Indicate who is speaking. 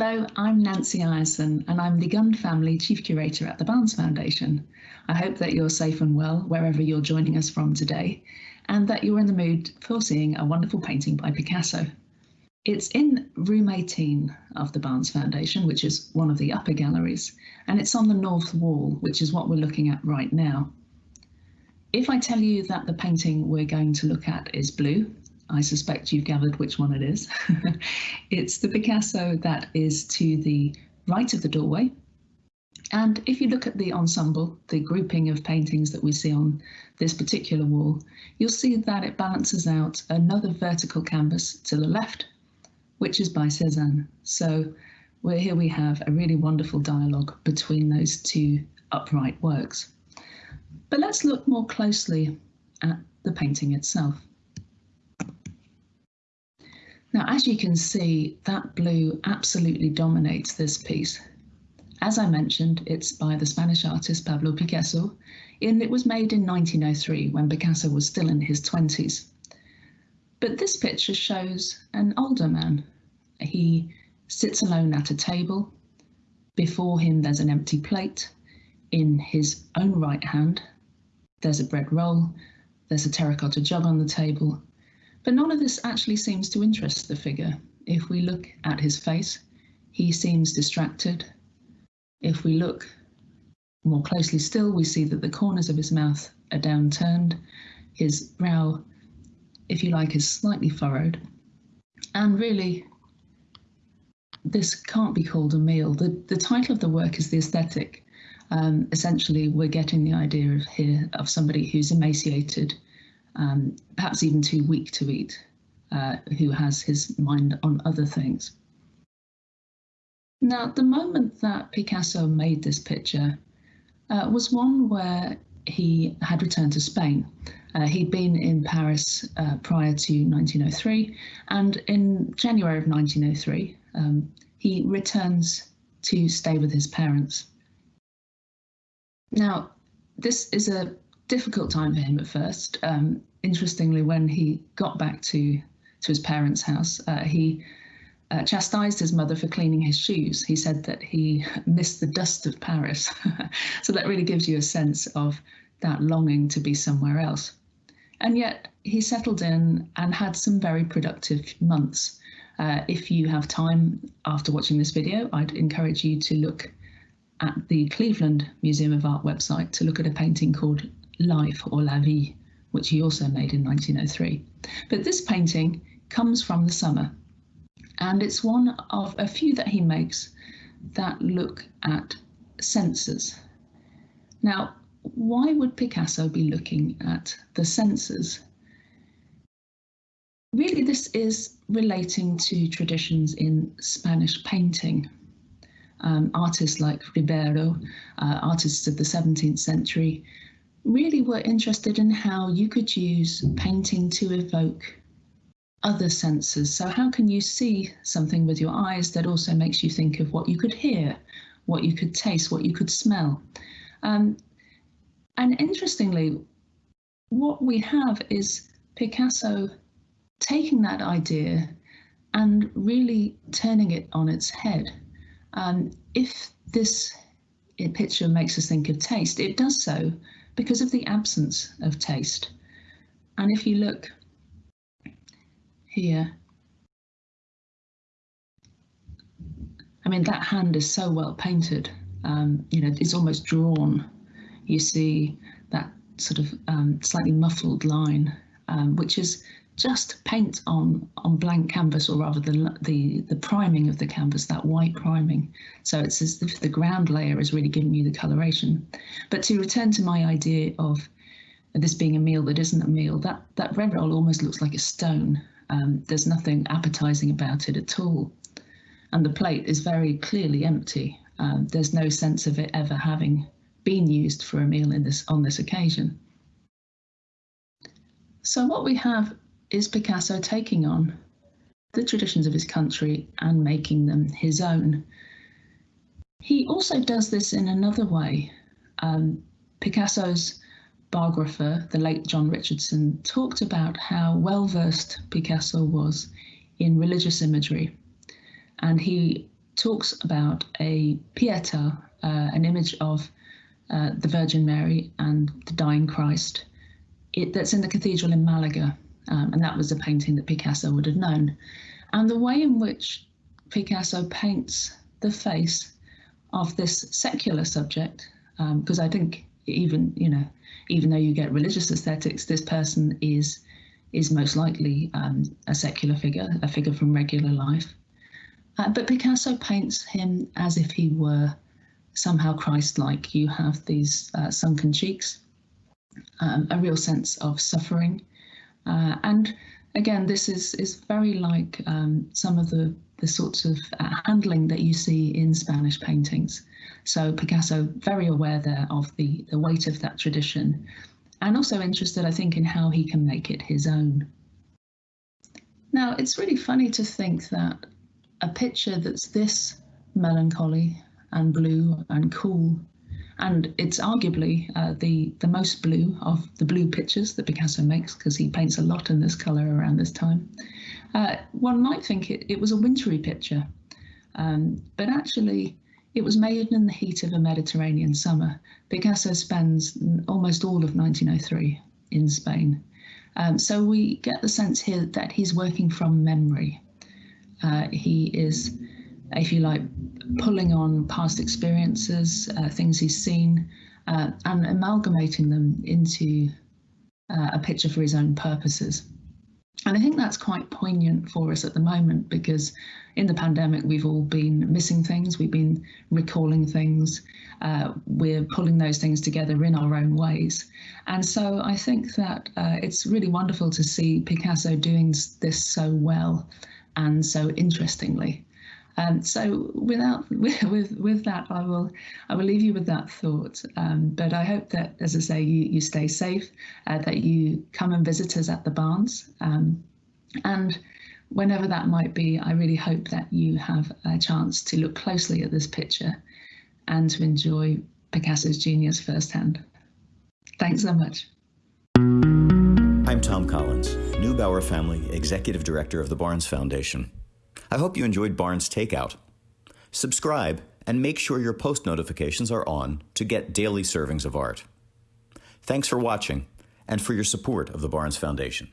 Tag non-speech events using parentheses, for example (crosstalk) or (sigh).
Speaker 1: Hello, I'm Nancy Ireson and I'm the Gund Family Chief Curator at the Barnes Foundation. I hope that you're safe and well wherever you're joining us from today and that you're in the mood for seeing a wonderful painting by Picasso. It's in room 18 of the Barnes Foundation, which is one of the upper galleries, and it's on the north wall, which is what we're looking at right now. If I tell you that the painting we're going to look at is blue, I suspect you've gathered which one it is. (laughs) it's the Picasso that is to the right of the doorway. And if you look at the ensemble, the grouping of paintings that we see on this particular wall, you'll see that it balances out another vertical canvas to the left, which is by Cezanne. So here we have a really wonderful dialogue between those two upright works. But let's look more closely at the painting itself. Now, as you can see, that blue absolutely dominates this piece. As I mentioned, it's by the Spanish artist Pablo Picasso, and it was made in 1903 when Picasso was still in his 20s. But this picture shows an older man. He sits alone at a table. Before him, there's an empty plate. In his own right hand, there's a bread roll. There's a terracotta jug on the table, but none of this actually seems to interest the figure. If we look at his face, he seems distracted. If we look more closely still, we see that the corners of his mouth are downturned. His brow, if you like, is slightly furrowed. And really, this can't be called a meal. The, the title of the work is The Ascetic. Um, essentially, we're getting the idea of here of somebody who's emaciated, um, perhaps even too weak to eat, uh, who has his mind on other things. Now, the moment that Picasso made this picture uh, was one where he had returned to Spain. Uh, he'd been in Paris uh, prior to 1903, and in January of 1903, um, he returns to stay with his parents. Now, this is a difficult time for him at first. Um, interestingly, when he got back to to his parents' house, uh, he uh, chastised his mother for cleaning his shoes. He said that he (laughs) missed the dust of Paris. (laughs) so that really gives you a sense of that longing to be somewhere else. And yet he settled in and had some very productive months. Uh, if you have time after watching this video, I'd encourage you to look at the Cleveland Museum of Art website to look at a painting called Life or La Vie, which he also made in 1903. But this painting comes from the summer, and it's one of a few that he makes that look at senses. Now, why would Picasso be looking at the senses? Really, this is relating to traditions in Spanish painting. Um, artists like Ribera, uh, artists of the 17th century, really were interested in how you could use painting to evoke other senses. So, how can you see something with your eyes that also makes you think of what you could hear, what you could taste, what you could smell? Um, and interestingly, what we have is Picasso taking that idea and really turning it on its head. Um, if this picture makes us think of taste, it does so because of the absence of taste. And if you look here, I mean, that hand is so well painted, um, you know, it's almost drawn. You see that sort of um, slightly muffled line, um, which is just paint on on blank canvas, or rather the the the priming of the canvas, that white priming. So it's as if the ground layer is really giving you the coloration. But to return to my idea of this being a meal that isn't a meal, that that red roll almost looks like a stone. Um, there's nothing appetizing about it at all, and the plate is very clearly empty. Um, there's no sense of it ever having been used for a meal in this on this occasion. So what we have is Picasso taking on the traditions of his country and making them his own. He also does this in another way. Um, Picasso's biographer, the late John Richardson, talked about how well versed Picasso was in religious imagery. And he talks about a Pietà, uh, an image of uh, the Virgin Mary and the dying Christ, it, that's in the cathedral in Malaga. Um, and that was a painting that Picasso would have known. And the way in which Picasso paints the face of this secular subject, because um, I think even you know, even though you get religious ascetics, this person is is most likely um, a secular figure, a figure from regular life. Uh, but Picasso paints him as if he were somehow Christ-like. You have these uh, sunken cheeks, um, a real sense of suffering, uh, and again, this is is very like um, some of the the sorts of uh, handling that you see in Spanish paintings. So Picasso very aware there of the the weight of that tradition, and also interested, I think, in how he can make it his own. Now, it's really funny to think that a picture that's this melancholy and blue and cool and it's arguably uh, the the most blue of the blue pictures that Picasso makes because he paints a lot in this color around this time. Uh, one might think it, it was a wintry picture, um, but actually it was made in the heat of a Mediterranean summer. Picasso spends almost all of 1903 in Spain. Um, so we get the sense here that he's working from memory. Uh, he is if you like, pulling on past experiences, uh, things he's seen, uh, and amalgamating them into uh, a picture for his own purposes. And I think that's quite poignant for us at the moment because in the pandemic, we've all been missing things, we've been recalling things, uh, we're pulling those things together in our own ways. And so I think that uh, it's really wonderful to see Picasso doing this so well and so interestingly. Um, so without (laughs) with, with, that, I will I will leave you with that thought. Um, but I hope that, as I say, you you stay safe, uh, that you come and visit us at the Barnes, um, and whenever that might be, I really hope that you have a chance to look closely at this picture and to enjoy Picasso's genius firsthand. Thanks so much.
Speaker 2: I'm Tom Collins, Neubauer Family Executive Director of the Barnes Foundation. I hope you enjoyed Barnes Takeout. Subscribe and make sure your post notifications are on to get daily servings of art. Thanks for watching and for your support of the Barnes Foundation.